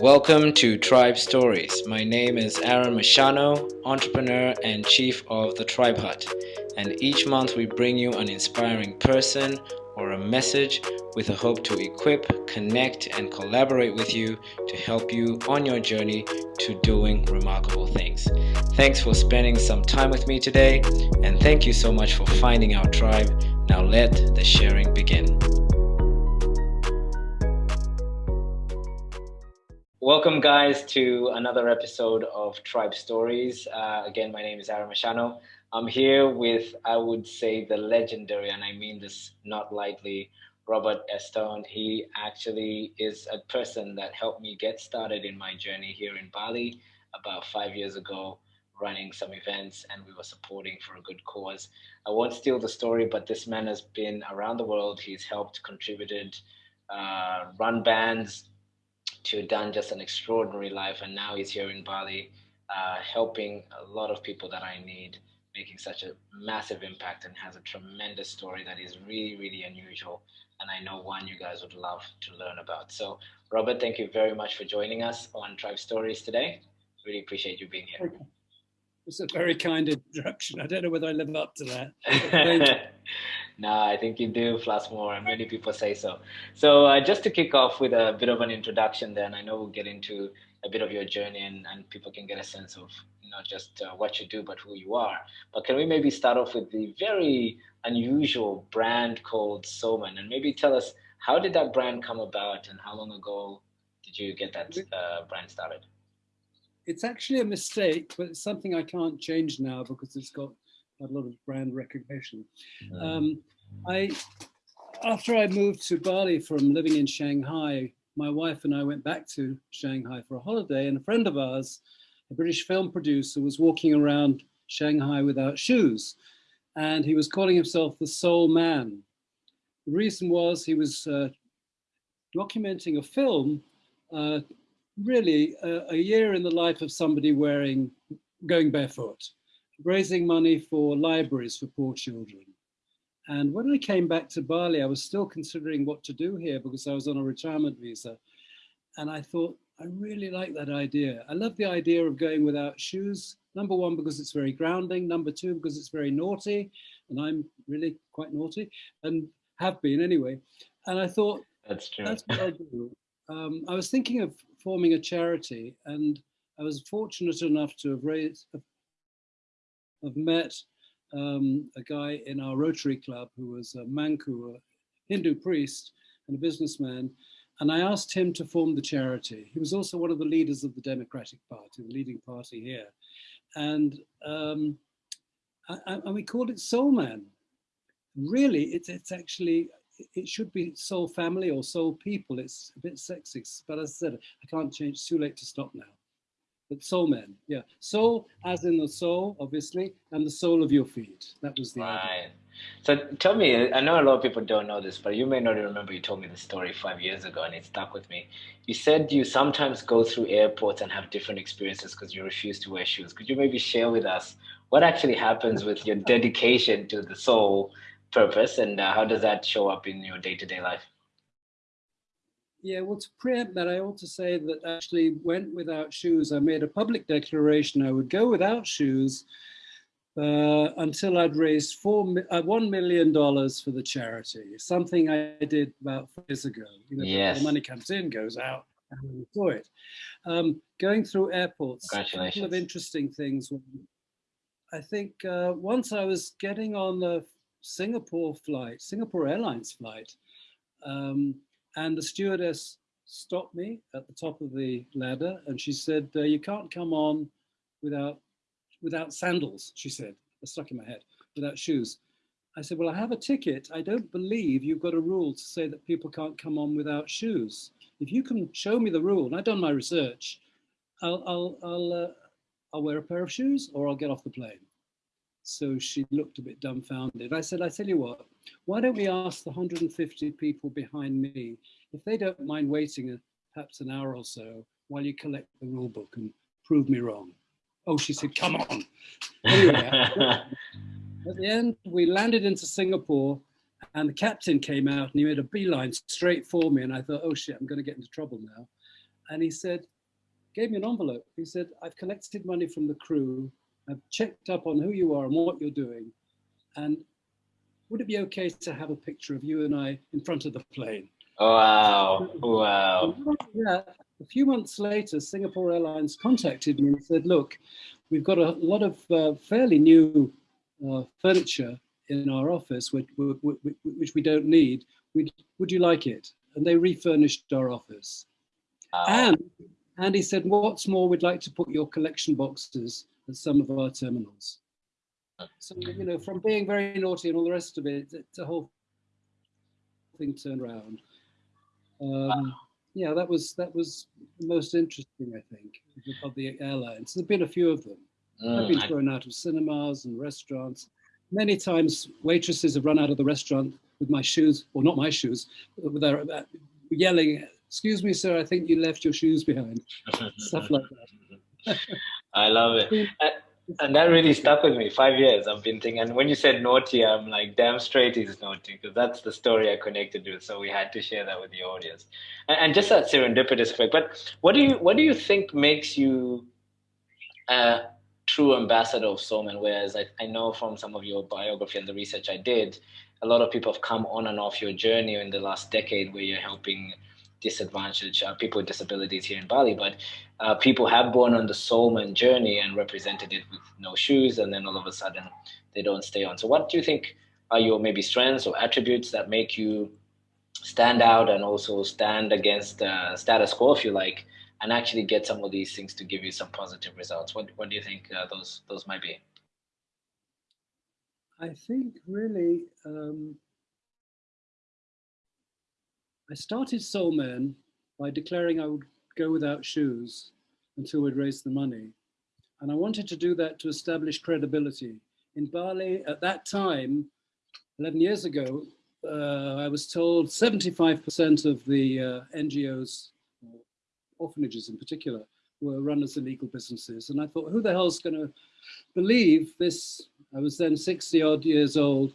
Welcome to Tribe Stories. My name is Aaron Mashano, entrepreneur and chief of the Tribe Hut. And each month we bring you an inspiring person or a message with a hope to equip, connect, and collaborate with you to help you on your journey to doing remarkable things. Thanks for spending some time with me today, and thank you so much for finding our tribe. Now let the sharing begin. Welcome, guys, to another episode of Tribe Stories. Uh, again, my name is Aaron Mashano. I'm here with, I would say, the legendary, and I mean this not lightly, Robert Epstone. He actually is a person that helped me get started in my journey here in Bali about five years ago, running some events, and we were supporting for a good cause. I won't steal the story, but this man has been around the world. He's helped, contributed, uh, run bands, to done just an extraordinary life, and now he's here in Bali, uh, helping a lot of people that I need, making such a massive impact, and has a tremendous story that is really, really unusual. And I know one you guys would love to learn about. So, Robert, thank you very much for joining us on Tribe Stories today. Really appreciate you being here. It's a very kind introduction. I don't know whether I live up to that. no, I think you do, plus more, and many people say so. So uh, just to kick off with a bit of an introduction, then I know we'll get into a bit of your journey, and, and people can get a sense of not just uh, what you do, but who you are. But can we maybe start off with the very unusual brand called Soulman, and maybe tell us how did that brand come about, and how long ago did you get that uh, brand started? it's actually a mistake, but it's something I can't change now because it's got a lot of brand recognition. Um, I, after I moved to Bali from living in Shanghai, my wife and I went back to Shanghai for a holiday and a friend of ours, a British film producer, was walking around Shanghai without shoes. And he was calling himself the Soul Man. The reason was he was uh, documenting a film uh, really a, a, year in the life of somebody wearing, going barefoot, raising money for libraries for poor children. And when I came back to Bali, I was still considering what to do here because I was on a retirement visa. And I thought, I really like that idea. I love the idea of going without shoes. Number one, because it's very grounding. Number two, because it's very naughty. And I'm really quite naughty and have been anyway. And I thought, that's true. That's what I'll do. Um, I was thinking of forming a charity, and I was fortunate enough to have raised, have met um, a guy in our Rotary Club who was a Mangku, a Hindu priest and a businessman, and I asked him to form the charity. He was also one of the leaders of the Democratic Party, the leading party here, and um, and we called it Soul Man. Really, it's it's actually it should be soul family or soul people. It's a bit sexist, but as I said, I can't change. It's too late to stop now. But soul men, yeah. Soul as in the soul, obviously, and the sole of your feet. That was the right. idea. So tell me, I know a lot of people don't know this, but you may not remember you told me the story five years ago and it stuck with me. You said you sometimes go through airports and have different experiences because you refuse to wear shoes. Could you maybe share with us what actually happens with your dedication to the soul purpose and uh, how does that show up in your day-to-day life yeah well to preempt that i ought to say that actually went without shoes i made a public declaration i would go without shoes uh, until I'd raised four, uh, $1 million for the charity, something I did about four years ago. You know, yes. the money comes in, goes out, and we saw it. Um, going through airports, a couple of interesting things. I think uh, once I was getting on the Singapore flight, Singapore Airlines flight, um, and the stewardess stopped me at the top of the ladder and she said, uh, you can't come on without, without sandals, she said, it stuck in my head, without shoes. I said, well, I have a ticket. I don't believe you've got a rule to say that people can't come on without shoes. If you can show me the rule, and I've done my research, I'll, I'll, I'll, uh, I'll wear a pair of shoes or I'll get off the plane. So she looked a bit dumbfounded. I said, I tell you what, why don't we ask the 150 people behind me if they don't mind waiting a, perhaps an hour or so while you collect the rule book and prove me wrong. Oh, she said, come on. Anyway, at the end, we landed into Singapore and the captain came out and he made a beeline straight for me. And I thought, oh shit, I'm going to get into trouble now. And he said, gave me an envelope. He said, I've collected money from the crew. I've checked up on who you are and what you're doing. And would it be okay to have a picture of you and I in front of the plane? Oh, wow, wow. Yeah, a few months later, Singapore Airlines contacted me and said, look, we've got a lot of uh, fairly new uh, furniture in our office, which, which, we don't need. We'd, would you like it? And they refurnished our office. Wow. And, and he said, what's more, we'd like to put your collection boxes at some of our terminals. So, you know, from being very naughty and all the rest of it, it's a whole thing turned around. Um, yeah, that was that was most interesting, I think, of the airlines. There've been a few of them. Mm, I've been thrown out of cinemas and restaurants. Many times, waitresses have run out of the restaurant with my shoes, or not my shoes, with their uh, yelling, "Excuse me, sir, I think you left your shoes behind." Stuff like that. I love it. and that really stuck with me. Five years I've been thinking. And when you said naughty, I'm like, damn straight he's naughty because that's the story I connected with. So we had to share that with the audience. And, and just that serendipitous effect. But what do you what do you think makes you a true ambassador of Soulman? Whereas I, I know from some of your biography and the research I did, a lot of people have come on and off your journey in the last decade where you're helping disadvantaged uh, people with disabilities here in Bali, but uh, people have gone on the Soulman journey and represented it with no shoes, and then all of a sudden they don't stay on. So, what do you think are your maybe strengths or attributes that make you stand out and also stand against uh, status quo, if you like, and actually get some of these things to give you some positive results? What What do you think uh, those those might be? I think really. Um I started Soulman by declaring I would go without shoes until we'd raised the money. And I wanted to do that to establish credibility. In Bali, at that time, 11 years ago, uh, I was told 75% of the uh, NGOs, orphanages in particular, were run as illegal businesses. And I thought, who the hell's going to believe this? I was then 60 odd years old,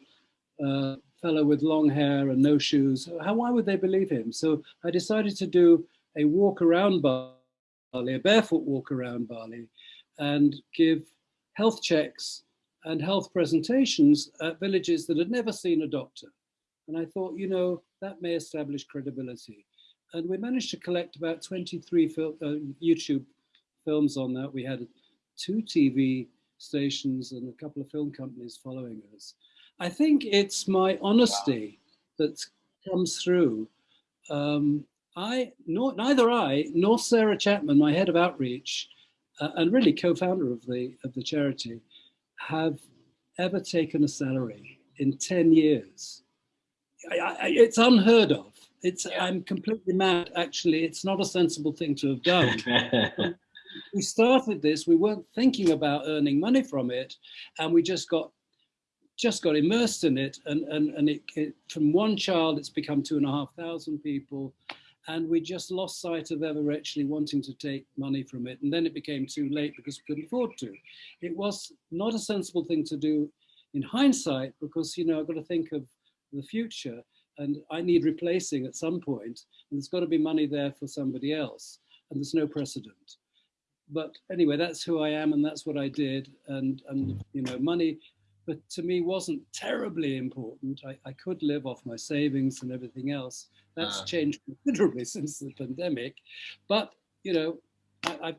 uh, fellow with long hair and no shoes. How, why would they believe him? So I decided to do a walk around Bali, a barefoot walk around Bali, and give health checks and health presentations at villages that had never seen a doctor. And I thought, you know, that may establish credibility. And we managed to collect about 23 fil uh, YouTube films on that. We had two TV stations and a couple of film companies following us. I think it's my honesty that comes through. Um, I, nor, neither I nor Sarah Chapman, my head of outreach, uh, and really co-founder of the of the charity, have ever taken a salary in ten years. I, I, it's unheard of. It's yeah. I'm completely mad. Actually, it's not a sensible thing to have done. we started this. We weren't thinking about earning money from it, and we just got just got immersed in it and, and, and it, it, from one child it's become two and a half thousand people and we just lost sight of ever actually wanting to take money from it and then it became too late because we couldn't afford to. It was not a sensible thing to do in hindsight because you know I've got to think of the future and I need replacing at some point and there's got to be money there for somebody else and there's no precedent. But anyway, that's who I am and that's what I did and, and you know, money but to me wasn't terribly important. I, I could live off my savings and everything else. That's uh. changed considerably since the pandemic. But, you know, I,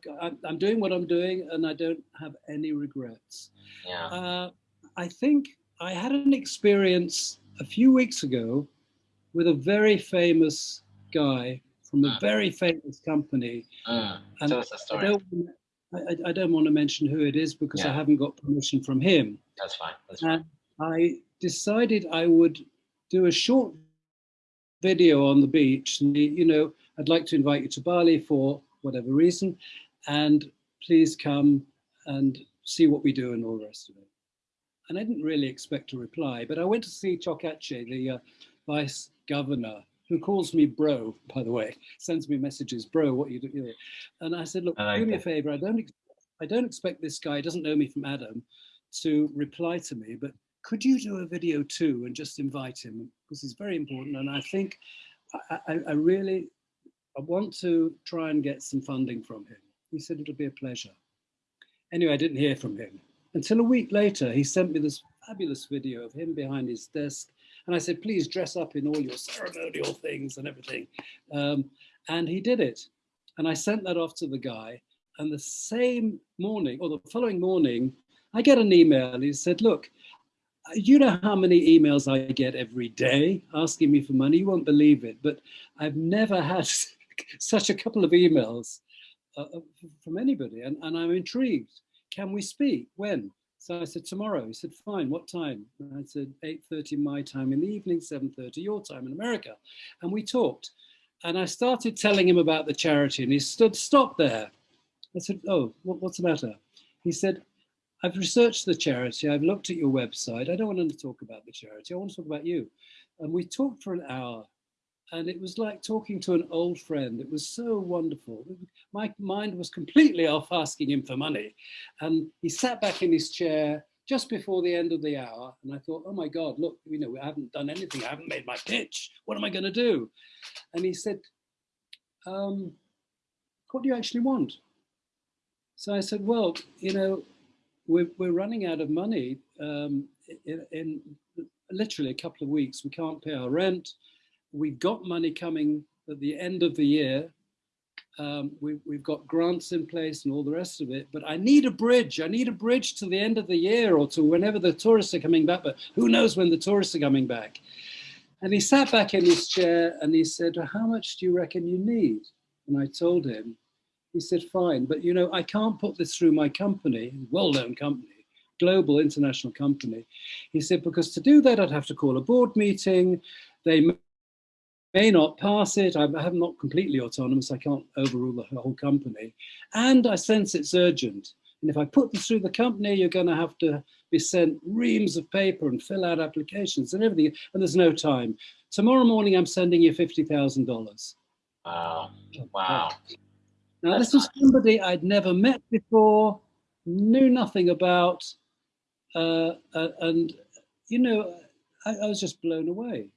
am doing what I'm doing and I don't have any regrets. Yeah. Uh, I think I had an experience a few weeks ago with a very famous guy from a uh. very famous company. Uh. Tell us a story. I don't, I, I, don't want to mention who it is because yeah. I haven't got permission from him. That's fine. That's fine. I decided I would do a short video on the beach. And, you know, I'd like to invite you to Bali for whatever reason, and please come and see what we do and all the rest of it. And I didn't really expect a reply, but I went to see Cok Ace, the uh, vice governor who calls me bro, by the way, sends me messages, bro, what you do? And I said, look, like do me a favor. I don't, I don't expect this guy, doesn't know me from Adam, to reply to me, but could you do a video too and just invite him because he's very important. And I think I, I, I really, I want to try and get some funding from him. He said, it'll be a pleasure. Anyway, I didn't hear from him. Until a week later, he sent me this fabulous video of him behind his desk. And I said, please dress up in all your ceremonial things and everything. Um, and he did it. And I sent that off to the guy. And the same morning, or the following morning, I get an email. He said, look, you know how many emails I get every day asking me for money? You won't believe it, but I've never had such a couple of emails uh, uh, from anybody. And, and I'm intrigued. Can we speak? When? So I said, tomorrow. He said, fine, what time? And I said, 8.30 my time in the evening, 7.30 your time in America. And we talked. And I started telling him about the charity and he stood, stop there. I said, oh, what, what's the matter? He said, I've researched the charity. I've looked at your website. I don't want to talk about the charity. I want to talk about you. And we talked for an hour and it was like talking to an old friend. It was so wonderful. My mind was completely off asking him for money. And he sat back in his chair just before the end of the hour. And I thought, oh my God, look, you know, I haven't done anything. I haven't made my pitch. What am I going to do? And he said, um, what do you actually want? So I said, well, you know, we're, we're running out of money um, in, in literally a couple of weeks. We can't pay our rent we've got money coming at the end of the year. Um, we, we've got grants in place and all the rest of it, but I need a bridge. I need a bridge to the end of the year or to whenever the tourists are coming back, but who knows when the tourists are coming back. And he sat back in his chair and he said, how much do you reckon you need? And I told him, he said, fine, but you know, I can't put this through my company, well-known company, global international company. He said, because to do that, I'd have to call a board meeting. They may not pass it. I'm, not completely autonomous. I can't overrule the whole company. And I sense it's urgent. And if I put this through the company, you're going to have to be sent reams of paper and fill out applications and everything. And there's no time. Tomorrow morning, I'm sending you $50,000. Um, wow. Wow. Now, this was somebody I'd never met before, knew nothing about. Uh, uh, and, you know, I, I was just blown away.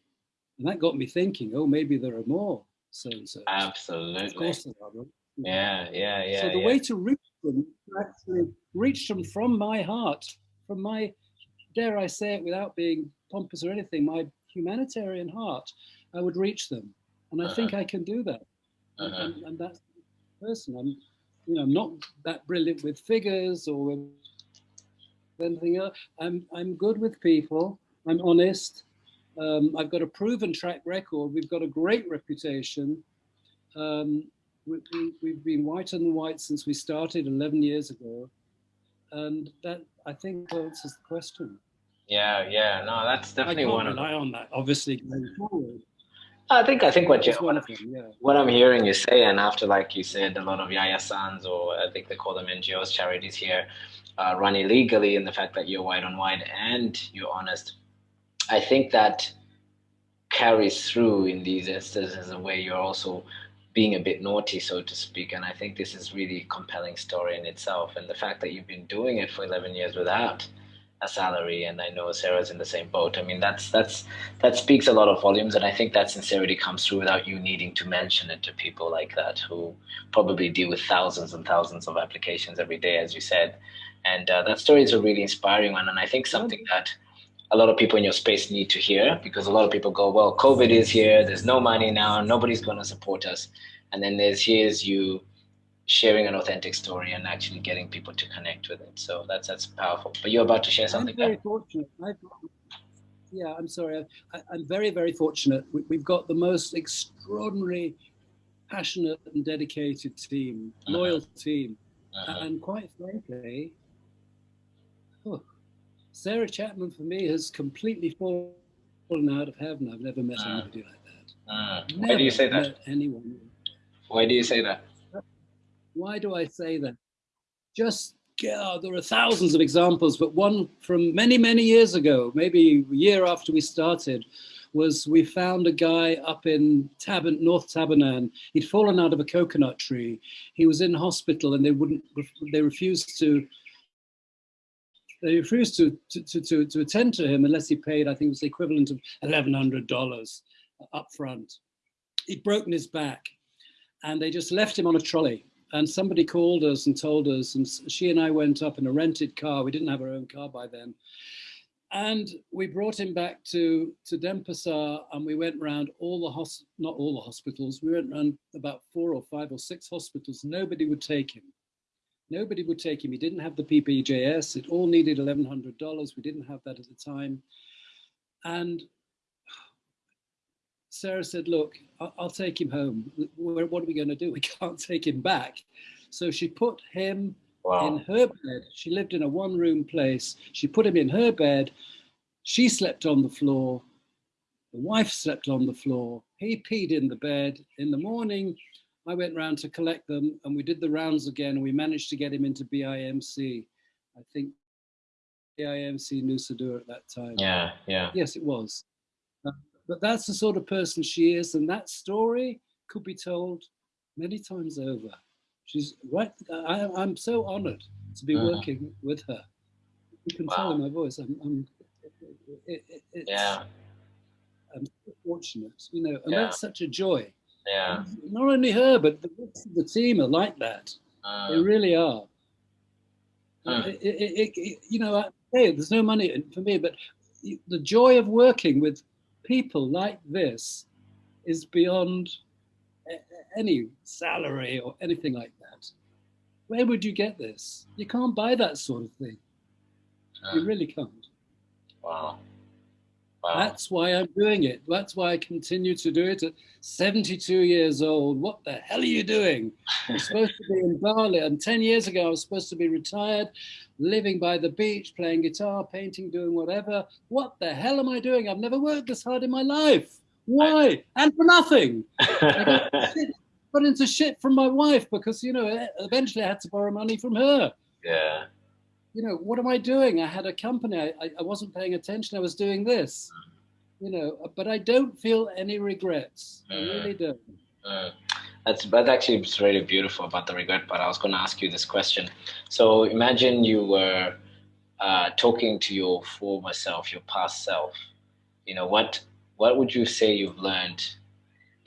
And that got me thinking, oh, maybe there are more so-and-so. Absolutely. Of course there are. Yeah, yeah, yeah. So the yeah. way to reach them, to actually reach them from my heart, from my, dare I say it without being pompous or anything, my humanitarian heart, I would reach them. And I uh -huh. think I can do that. Uh -huh. and, and, that's person. I'm, you know, I'm not that brilliant with figures or with anything else. I'm, I'm good with people. I'm honest. Um, I've got a proven track record. We've got a great reputation. Um, we, have we, been white on the white since we started 11 years ago. And that, I think, answers the question. Yeah, yeah, no, that's definitely one of rely on that, obviously, going forward. I think I think what you what, yeah. what I'm hearing you say, and after like you said, a lot of Yayasans or I think they call them NGOs, charities here, uh, run illegally, and the fact that you're white on white and you're honest I think that carries through in these instances where you're also being a bit naughty, so to speak. And I think this is really a compelling story in itself. And the fact that you've been doing it for 11 years without a salary, and I know Sarah's in the same boat. I mean, that's that's that speaks a lot of volumes, and I think that sincerity comes through without you needing to mention it to people like that who probably deal with thousands and thousands of applications every day, as you said. And uh, that story is a really inspiring one, and I think something that a lot of people in your space need to hear because a lot of people go, well, COVID is here, there's no money now, nobody's going to support us. And then there's here's you sharing an authentic story and actually getting people to connect with it. So that's that's powerful. But you're about to share something. I'm very there. fortunate. I've, yeah, I'm sorry. I, am very, very fortunate. We, have got the most extraordinary, passionate and dedicated team, uh -huh. loyal team. Uh -huh. And quite frankly, oh, Sarah Chapman for me has completely fallen out of heaven. I've never met uh, anybody like that. Uh, why do you say that? Anyone. Why do you say that? Why do I say that? Just yeah, there are thousands of examples, but one from many, many years ago, maybe a year after we started, was we found a guy up in Taban, North Tabanan. He'd fallen out of a coconut tree. He was in hospital and they wouldn't, they refused to they refused to, to, to, to attend to him unless he paid, I think it was the equivalent of $1,100 up front. He'd broken his back. and they just left him on a trolley. And somebody called us and told us, and she and I went up in a rented car. We didn't have our own car by then. And we brought him back to, to Denpasar and we went around all the, hos not all the hospitals, we went around about four or five or six hospitals. Nobody would take him. Nobody would take him. He didn't have the BPJS. It all needed $1,100. We didn't have that at the time. And Sarah said, look, I'll take him home. What are we going to do? We can't take him back. So she put him wow. in her bed. She lived in a one room place. She put him in her bed. She slept on the floor. The wife slept on the floor. He peed in the bed. In the morning, I went round to collect them and we did the rounds again and we managed to get him into BIMC. I think BIMC Nusa Dua at that time. Yeah, yeah. Yes, it was. Uh, but that's the sort of person she is and that story could be told many times over. She's right. I, am so honored to be uh-huh. working with her. You can wow. tell in my voice. I'm, I'm it, it, yeah. I'm fortunate, you know, and yeah. that's such a joy. Yeah. Not only her, but the rest of the team are like that. Uh, they really are. Uh, it, it, it, you know, hey, there's no money for me, but the joy of working with people like this is beyond any salary or anything like that. Where would you get this? You can't buy that sort of thing. Uh, you really can't. Wow. Wow. That's why I'm doing it. That's why I continue to do it at 72 years old. What the hell are you doing? I'm supposed to be in Bali. And 10 years ago, I was supposed to be retired, living by the beach, playing guitar, painting, doing whatever. What the hell am I doing? I've never worked this hard in my life. Why? And for nothing. I got, shit, got into shit from my wife because, you know, eventually I had to borrow money from her. Yeah you know, what am I doing? I had a company. I, I wasn't paying attention. I was doing this, you know, but I don't feel any regrets. I mm. really don't. Mm. That's, that's actually really beautiful about the regret But I was going to ask you this question. So imagine you were uh, talking to your former self, your past self. You know, what, what would you say you've learned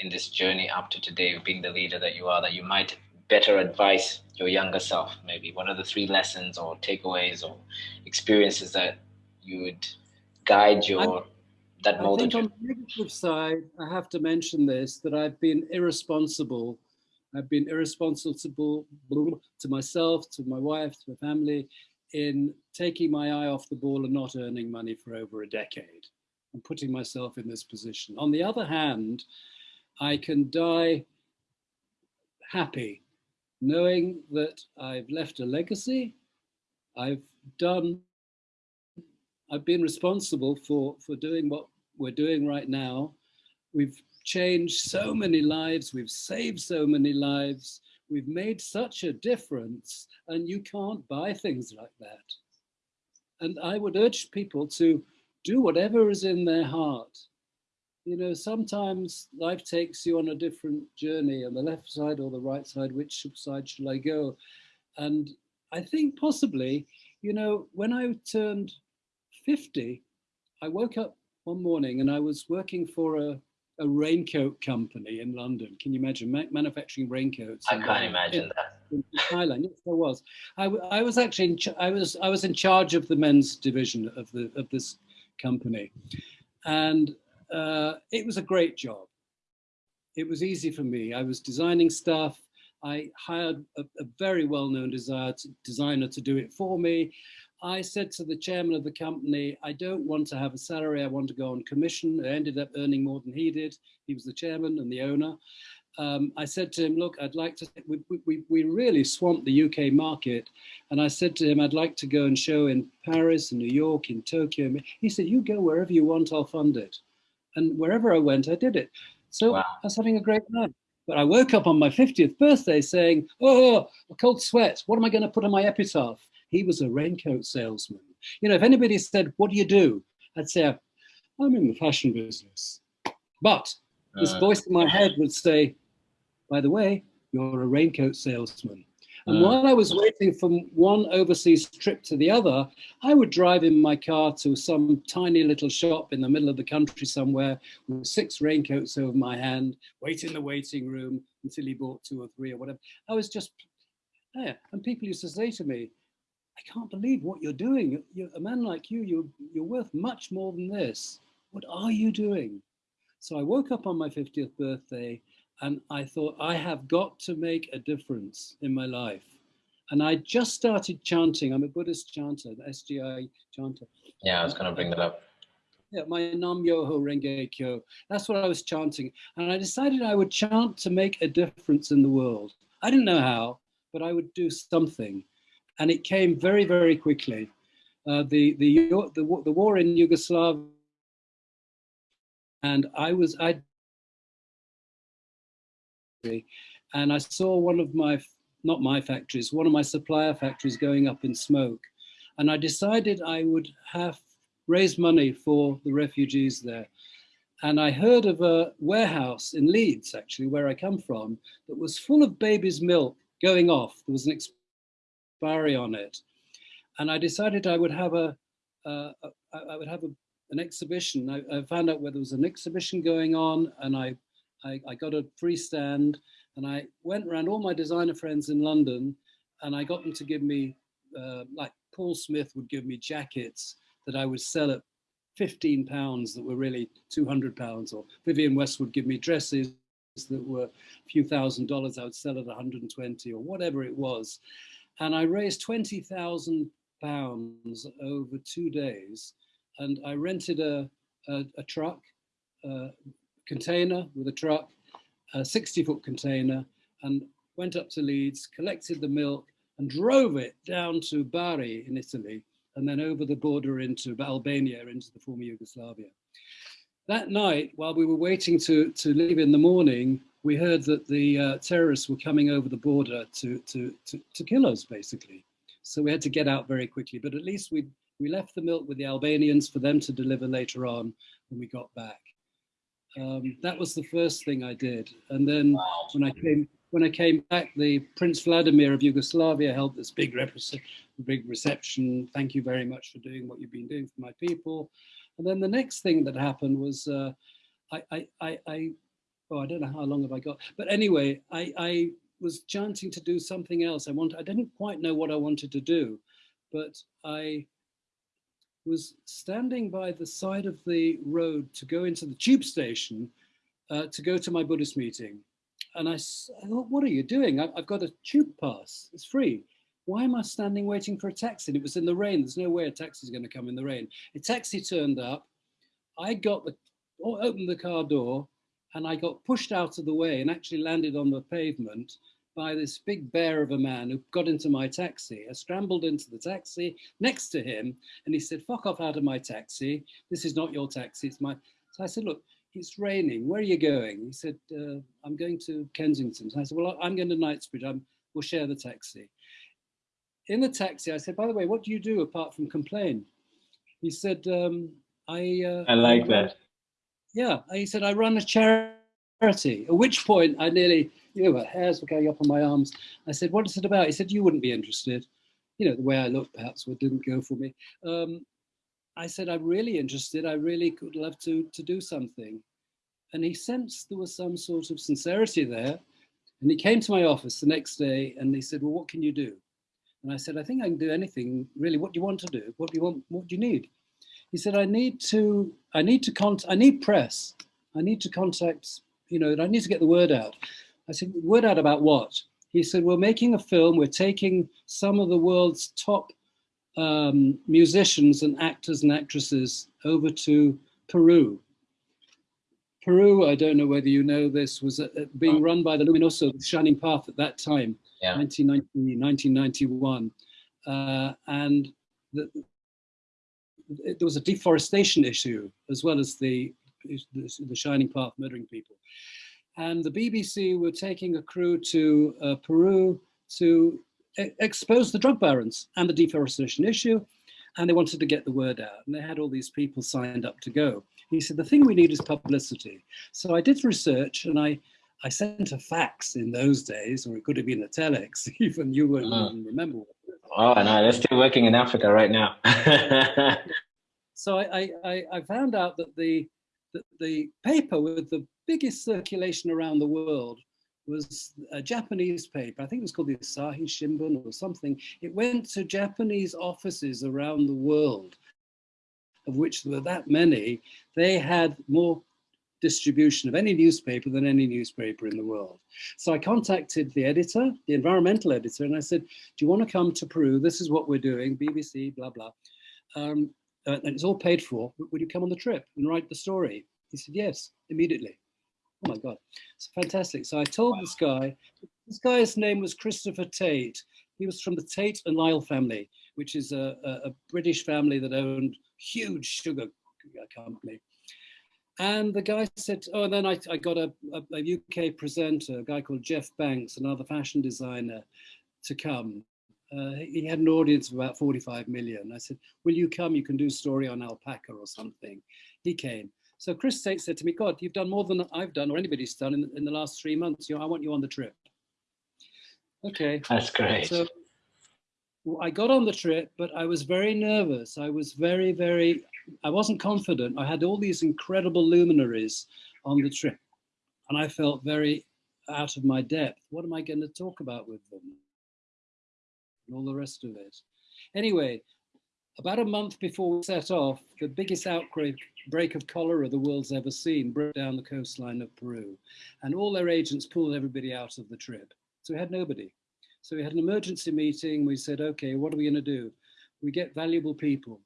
in this journey up to today of being the leader that you are that you might better advise your younger self? Maybe what are the three lessons or takeaways or experiences that you would guide your that I think on the negative side, I have to mention this that I've been irresponsible. I've been irresponsible to myself, to my wife, to my family, in taking my eye off the ball and not earning money for over a decade and putting myself in this position. On the other hand, I can die happy knowing that I've left a legacy, I've done, I've been responsible for, for doing what we're doing right now. We've changed so many lives, we've saved so many lives, we've made such a difference, and you can't buy things like that. And I would urge people to do whatever is in their heart you know, sometimes life takes you on a different journey on the left side or the right side, which side shall I go? And I think possibly, you know, when I turned 50, I woke up one morning and I was working for a, a raincoat company in London. Can you imagine Ma manufacturing raincoats? I can't imagine in, that. In Thailand, yes, there was. I, I was actually in I was I was in charge of the men's division of the of this company, and uh, it was a great job. It was easy for me. I was designing stuff. I hired a, a very well-known designer to do it for me. I said to the chairman of the company, I don't want to have a salary. I want to go on commission. I ended up earning more than he did. He was the chairman and the owner. Um, I said to him, look, I'd like to, we, we, we really swamped the UK market. And I said to him, I'd like to go and show in Paris, in New York, in Tokyo. He said, you go wherever you want, I'll fund it. And wherever I went, I did it. So wow. I was having a great time. But I woke up on my 50th birthday saying, oh, a cold sweat. What am I going to put on my epitaph? He was a raincoat salesman. You know, if anybody said, what do you do? I'd say, I'm in the fashion business. But this uh, voice in my head would say, by the way, you're a raincoat salesman. And mm. while I was waiting from one overseas trip to the other, I would drive in my car to some tiny little shop in the middle of the country somewhere with six raincoats over my hand, wait in the waiting room until he bought two or three or whatever. I was just yeah. And people used to say to me, I can't believe what you're doing. You're, a man like you, you're, you're worth much more than this. What are you doing? So I woke up on my 50th birthday and I thought, I have got to make a difference in my life. And I just started chanting. I'm a Buddhist chanter, the SGI chanter. Yeah, I was going to bring that up. Yeah, my Nam Myoho Renge Kyo. That's what I was chanting. And I decided I would chant to make a difference in the world. I didn't know how, but I would do something. And it came very, very quickly. Uh, the, the, the, the war in Yugoslavia, and I was, I and I saw one of my, not my factories, one of my supplier factories going up in smoke. And I decided I would have raised money for the refugees there. And I heard of a warehouse in Leeds, actually, where I come from, that was full of baby's milk going off. There was an expiry on it. And I decided I would have a, uh, I would have a, an exhibition. I, I, found out where there was an exhibition going on and I I, I got a free stand and I went around all my designer friends in London and I got them to give me, uh, like Paul Smith would give me jackets that I would sell at 15 pounds that were really 200 pounds or Vivienne West would give me dresses that were a few thousand dollars I would sell at 120 or whatever it was. And I raised 20,000 pounds over two days and I rented a, a, a truck, uh, container with a truck, a 60 foot container, and went up to Leeds, collected the milk and drove it down to Bari in Italy, and then over the border into Albania, into the former Yugoslavia. That night, while we were waiting to, to leave in the morning, we heard that the uh, terrorists were coming over the border to, to, to, to kill us, basically. So we had to get out very quickly, but at least we, we left the milk with the Albanians for them to deliver later on when we got back. Um, that was the first thing I did. And then wow. when I came when I came back, the Prince Vladimir of Yugoslavia held this big, big reception. Thank you very much for doing what you've been doing for my people. And then the next thing that happened was uh, I, I, I, I, oh, I don't know how long have I got, but anyway, I, I was chanting to do something else. I want, I didn't quite know what I wanted to do, but I was standing by the side of the road to go into the tube station uh, to go to my Buddhist meeting. And I, I thought, what are you doing? I, have got a tube pass, it's free. Why am I standing waiting for a taxi? And it was in the rain. There's no way a taxi is going to come in the rain. A taxi turned up. I got the, opened the car door and I got pushed out of the way and actually landed on the pavement by this big bear of a man who got into my taxi. I scrambled into the taxi next to him and he said, fuck off out of my taxi. This is not your taxi, it's my. So I said, look, it's raining. Where are you going? He said, uh, I'm going to Kensington. So I said, well, I'm going to Knightsbridge. I'm, we'll share the taxi. In the taxi, I said, by the way, what do you do apart from complain? He said, um, I. Uh, I like that. Yeah, he said, I run a charity. At which point I nearly you know, hairs were going up on my arms. I said, what is it about? He said, you wouldn't be interested. You know, the way I looked perhaps what didn't go for me. Um, I said, I'm really interested. I really could love to, to do something. And he sensed there was some sort of sincerity there. And he came to my office the next day and he said, well, what can you do? And I said, I think I can do anything really. What do you want to do? What do you want? What do you need? He said, I need to, I need to contact, I need press. I need to contact, you know, I need to get the word out. I said, word out about what? He said, we're making a film. We're taking some of the world's top um, musicians and actors and actresses over to Peru. Peru, I don't know whether you know this, was uh, uh being run by the Luminoso, the Shining Path at that time, yeah. 1990, 1991. Uh, and the, there was a deforestation issue as well as the, the, the Shining Path murdering people and the BBC were taking a crew to uh, Peru to e expose the drug barons and the deforestation issue, and they wanted to get the word out, and they had all these people signed up to go. He said, the thing we need is publicity. So I did research, and I, I sent a fax in those days, or it could have been a telex, even you wouldn't uh, remember. Oh, no, they're still working in Africa right now. so I, I, I found out that the, that the paper with the biggest circulation around the world was a Japanese paper. I think it was called the Asahi Shimbun or something. It went to Japanese offices around the world, of which there were that many. They had more distribution of any newspaper than any newspaper in the world. So I contacted the editor, the environmental editor, and I said, do you want to come to Peru? This is what we're doing, BBC, blah, blah. Um, uh, and it's all paid for. Would you come on the trip and write the story? He said, yes, immediately. Oh my God, it's fantastic. So I told this guy, this guy's name was Christopher Tate. He was from the Tate and Lyle family, which is a, a, a British family that owned huge sugar company. And the guy said, oh, and then I, I got a, a, a, UK presenter, a guy called Jeff Banks, another fashion designer, to come. Uh, he had an audience of about 45 million. I said, will you come? You can do a story on alpaca or something. He came. So Chris Tate said to me, God, you've done more than I've done or anybody's done in, in the last three months. You know, I want you on the trip. Okay. That's great. So I got on the trip, but I was very nervous. I was very, very, I wasn't confident. I had all these incredible luminaries on the trip and I felt very out of my depth. What am I going to talk about with them? And all the rest of it. Anyway, about a month before we set off, the biggest outbreak break of cholera the world's ever seen broke down the coastline of Peru. And all their agents pulled everybody out of the trip. So we had nobody. So we had an emergency meeting. We said, okay, what are we going to do? We get valuable people,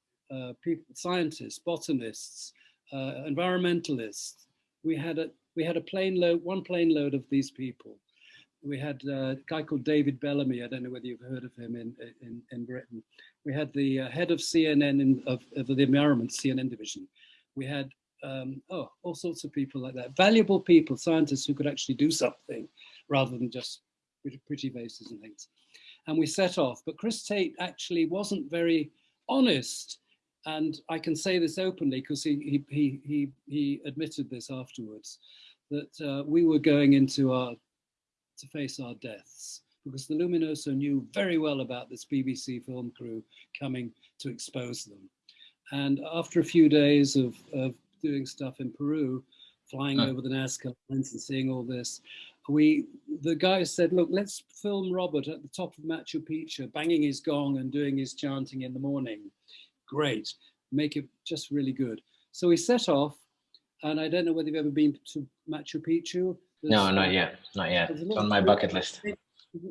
people scientists, botanists, uh, environmentalists. We had a we had a plane load, one plane load of these people. We had uh, a guy called David Bellamy. I don't know whether you've heard of him in in, in Britain. We had the uh, head of CNN in, of, of the environment CNN division. We had um, oh all sorts of people like that, valuable people, scientists who could actually do something rather than just pretty faces and things. And we set off, but Chris Tate actually wasn't very honest. And I can say this openly because he, he, he, he admitted this afterwards, that uh, we were going into our, to face our deaths because the Luminoso knew very well about this BBC film crew coming to expose them. And after a few days of, of doing stuff in Peru, flying over the Nazca lines and seeing all this, we the guy said, look, let's film Robert at the top of Machu Picchu, banging his gong and doing his chanting in the morning. Great, make it just really good. So we set off, and I don't know whether you've ever been to Machu Picchu. There's, no, not yet, not yet. It's on my bucket list.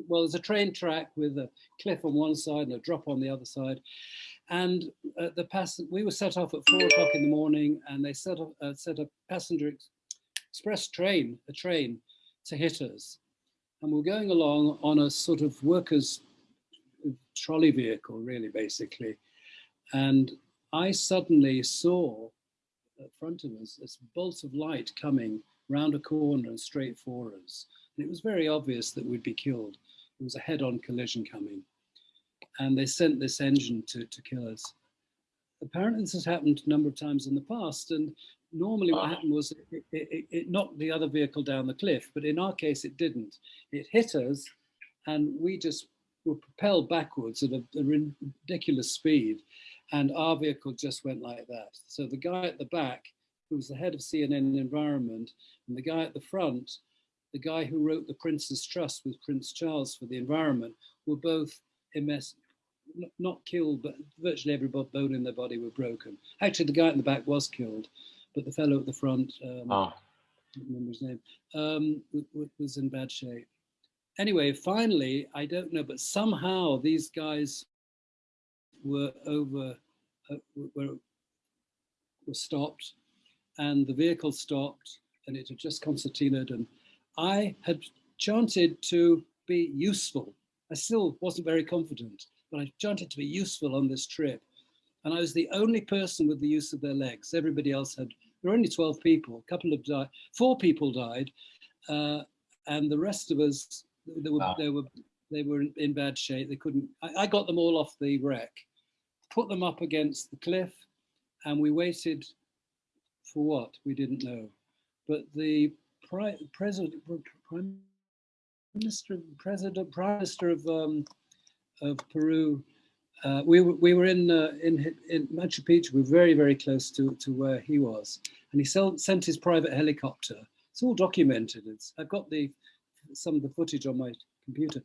Well, there's a train track with a cliff on one side and a drop on the other side. And uh, the pass we were set off at four o'clock in the morning, and they set, up, uh, set a passenger ex express train, a train to hit us. And we're going along on a sort of workers trolley vehicle, really, basically. And I suddenly saw in front of us this bolt of light coming round a corner and straight for us. And it was very obvious that we'd be killed. It was a head-on collision coming. And they sent this engine to, to kill us. Apparently this has happened a number of times in the past. And normally what happened was it, it, it, knocked the other vehicle down the cliff, but in our case it didn't. It hit us and we just were propelled backwards at a, a ridiculous speed and our vehicle just went like that. So the guy at the back, who was the head of CNN Environment, and the guy at the front, the guy who wrote the Prince's Trust with Prince Charles for the environment, were both MS, not killed, but virtually every bone in their body were broken. Actually, the guy in the back was killed, but the fellow at the front, um, oh. I don't remember his name, um, was in bad shape. Anyway, finally, I don't know, but somehow these guys were over, uh, were, were stopped and the vehicle stopped and it had just concertinaed and I had chanted to be useful. I still wasn't very confident, but I chanted to be useful on this trip. And I was the only person with the use of their legs. Everybody else had, there were only 12 people, a couple of died, four people died, uh, and the rest of us, they were, wow. they were, they were in bad shape. They couldn't, I, I got them all off the wreck, put them up against the cliff, and we waited for what? We didn't know. But the president, prime minister, president, prime minister of um, of Peru. Uh, we were we were in uh, in in Machu Picchu. We were very very close to to where he was, and he sent his private helicopter. It's all documented. It's I've got the some of the footage on my computer.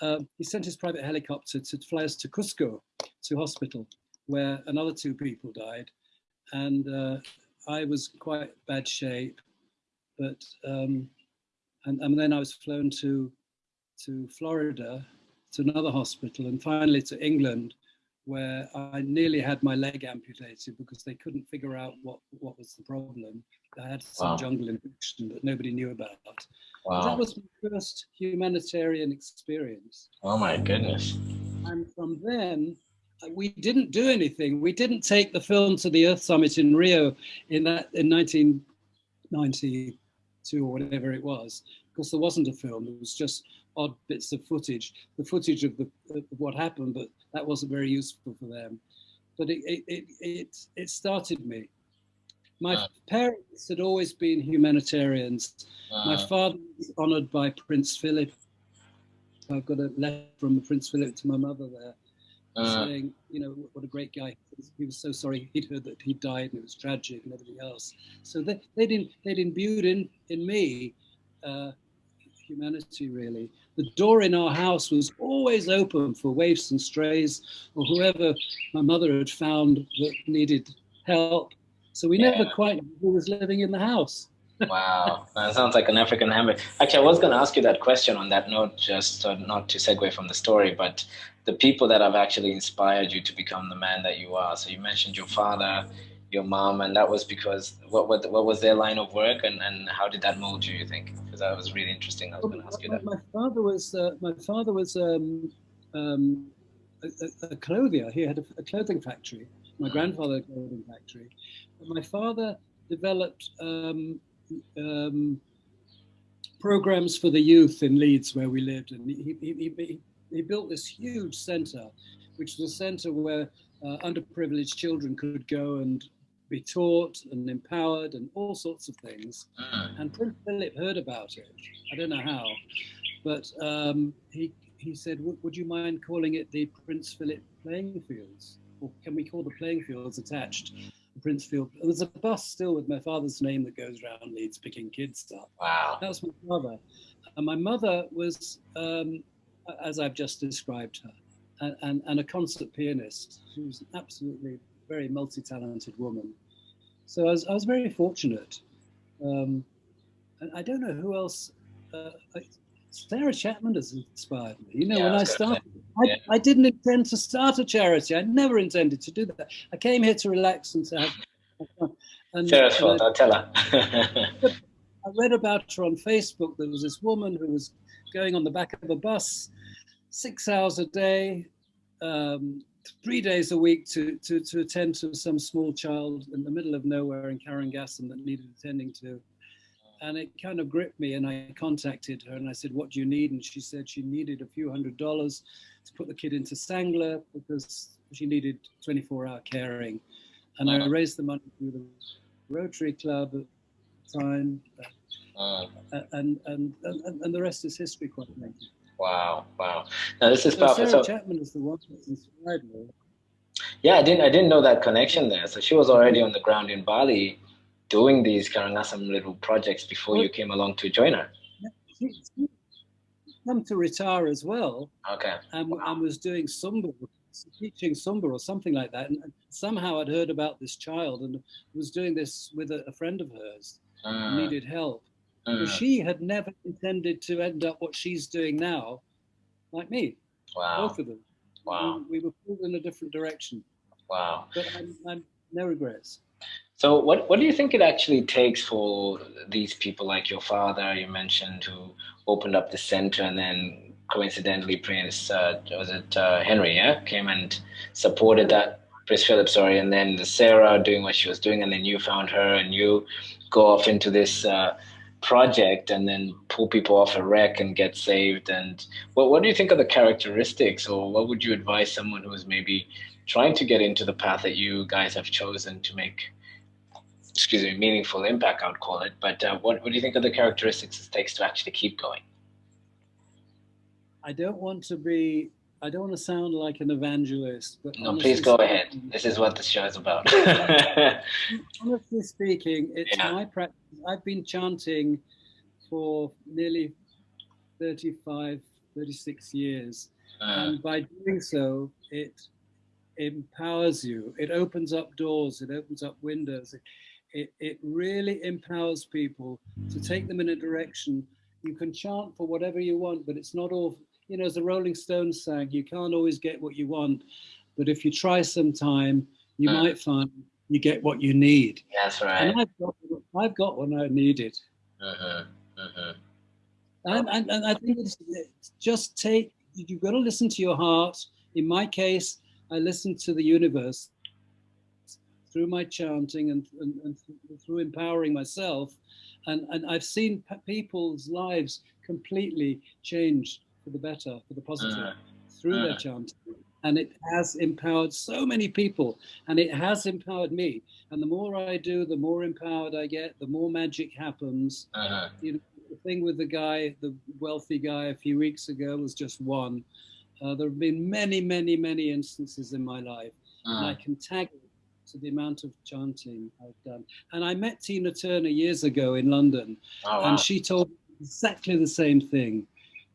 Uh, he sent his private helicopter to fly us to Cusco, to hospital, where another two people died, and uh, I was quite bad shape, but um, and, and then I was flown to to Florida to another hospital and finally to England where I nearly had my leg amputated because they couldn't figure out what, what was the problem. I had some wow. jungle infection that nobody knew about. Wow. That was my first humanitarian experience. Oh my goodness. And from then, we didn't do anything. We didn't take the film to the Earth Summit in Rio in that in 1992 or whatever it was, because there wasn't a film. It was just odd bits of footage, the footage of, the, of what happened, but that wasn't very useful for them. But it, it, it, it started me. My uh, parents had always been humanitarians. Uh, My father was honored by Prince Philip. I've got a letter from Prince Philip to my mother there uh, saying, you know, what a great guy. He was so sorry he'd heard that he died and it was tragic and everything else. So they, they'd, in, they'd imbued in, in me uh, humanity, really. The door in our house was always open for waifs and strays or whoever my mother had found that needed help. So we yeah. never quite knew who was living in the house. Wow, that sounds like an African habit. Actually, I was going to ask you that question on that note, just uh, not to segue from the story, but the people that have actually inspired you to become the man that you are. So you mentioned your father, your mom, and that was because what what, what was their line of work, and, and how did that mold you? You think? Because that was really interesting. I was going to ask you that. My father was uh, my father was um, um, a, a, clothier. He had a, a clothing factory. My mm. grandfather had a clothing factory. But my father developed um, um, programs for the youth in Leeds, where we lived, and he, he, he, he built this huge centre, which was a centre where uh, underprivileged children could go and be taught and empowered and all sorts of things. Mm. And Prince Philip heard about it. I don't know how, but um, he he said, "Would you mind calling it the Prince Philip Playing Fields, or can we call the playing fields attached?" Prince Philip. There's a bus still with my father's name that goes around Leeds picking kids up. Wow. That was my mother. And my mother was, um, as I've just described her, and, and, a concert pianist. She was an absolutely very multi-talented woman. So I was, I was very fortunate. Um, and I don't know who else. Uh, Sarah Chapman has inspired me. You know, yeah, when I, I started, I, yeah. I, didn't intend to start a charity. I never intended to do that. I came here to relax and to have. And, Sarah's fault. I'll tell her. I read about her on Facebook. There was this woman who was going on the back of a bus, six hours a day, um, three days a week to, to, to attend to some small child in the middle of nowhere in Karangasem that needed attending to. And it kind of gripped me and I contacted her and I said, what do you need? And she said she needed a few hundred dollars to put the kid into Sanglah because she needed 24 hour caring. And I uh-huh. raised the money through the Rotary Club at the time. Uh-huh. Uh, and, and, and, and the rest is history, quite frankly. Wow, wow. Now this is so powerful. Sarah so, Chapman is the one that inspired me. Yeah, I didn't I didn't know that connection there. So she was already mm-hmm. on the ground in Bali doing these Karangasem little projects before well, you came along to join her. Come to retire as well. Okay. And, wow. and was doing Zumba, teaching Zumba or something like that. And somehow I'd heard about this child and was doing this with a, a friend of hers uh, needed help. Mm. She had never intended to end up what she's doing now, like me. Wow. Both of them. Wow. We, we were pulled in a different direction. Wow. But I'm, I'm no regrets. So what, what do you think it actually takes for these people like your father, you mentioned, who opened up the center and then coincidentally Prince, uh, was it uh, Henry, yeah, came and supported that, Prince Philip, sorry, and then the Sarah doing what she was doing and then you found her and you go off into this uh, project and then pull people off a wreck and get saved. And what, what do you think are the characteristics or what would you advise someone who is maybe trying to get into the path that you guys have chosen to make excuse me, meaningful impact, I would call it. But uh, what, what do you think of the characteristics it takes to actually keep going? I don't want to be, I don't want to sound like an evangelist, but no, please go ahead. This is what the show is about. honestly speaking, it's yeah. my practice. I've been chanting for nearly 35, 36 years. Uh. And by doing so, it empowers you. It opens up doors. It opens up windows. It, it, it really empowers people to take them in a direction. You can chant for whatever you want, but it's not all, you know, as the Rolling Stones sang, you can't always get what you want. But if you try some time, you uh, might find you get what you need. That's right. And I've got, I've got what I needed. Uh-huh, uh-huh. And, and, and I think it's, it's just take, you've got to listen to your heart. In my case, I listen to the universe through my chanting and, and, and through empowering myself. And, and I've seen people's lives completely change for the better, for the positive, uh, through uh. their chanting. And it has empowered so many people, and it has empowered me. And the more I do, the more empowered I get, the more magic happens. Uh-huh. You know, the thing with the guy, the wealthy guy a few weeks ago was just one. Uh, there have been many, many, many instances in my life, uh-huh. and I can tag to the amount of chanting I've done. And I met Tina Turner years ago in London, oh, wow. and she told me exactly the same thing.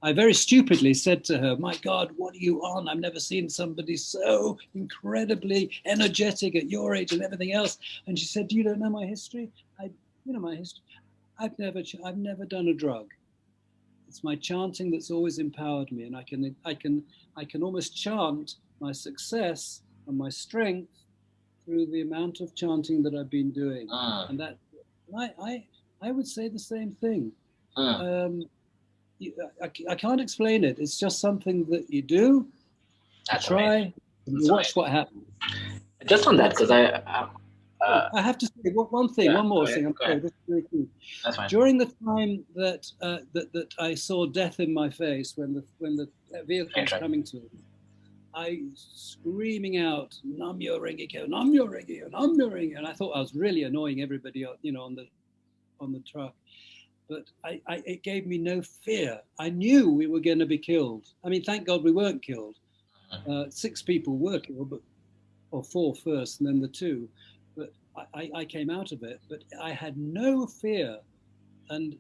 I very stupidly said to her, My God, what are you on? I've never seen somebody so incredibly energetic at your age and everything else. And she said, You don't know my history? I, you know my history. I've never, I've never done a drug. It's my chanting that's always empowered me, and I can, I can, I can almost chant my success and my strength through the amount of chanting that I've been doing, uh. and that I, I, I would say the same thing. Uh. Um, you, I, I, can't explain it. It's just something that you do, That's try, and watch what happens. Just on that, because I, I, uh, I have to say one thing, yeah, one more thing. I'm sorry, this is really key. That's fine. During the time that, uh, that that I saw death in my face when the when the vehicle was coming to me, I screaming out, Namyo Renge-kyo, Namyo Renge-kyo, Namyo Renge, and I thought I was really annoying everybody, you know, on the on the truck. But I, I, it gave me no fear. I knew we were going to be killed. I mean, thank God we weren't killed. Uh-huh. Uh, six people were killed, but or four first, and then the two. But I, I came out of it. But I had no fear, and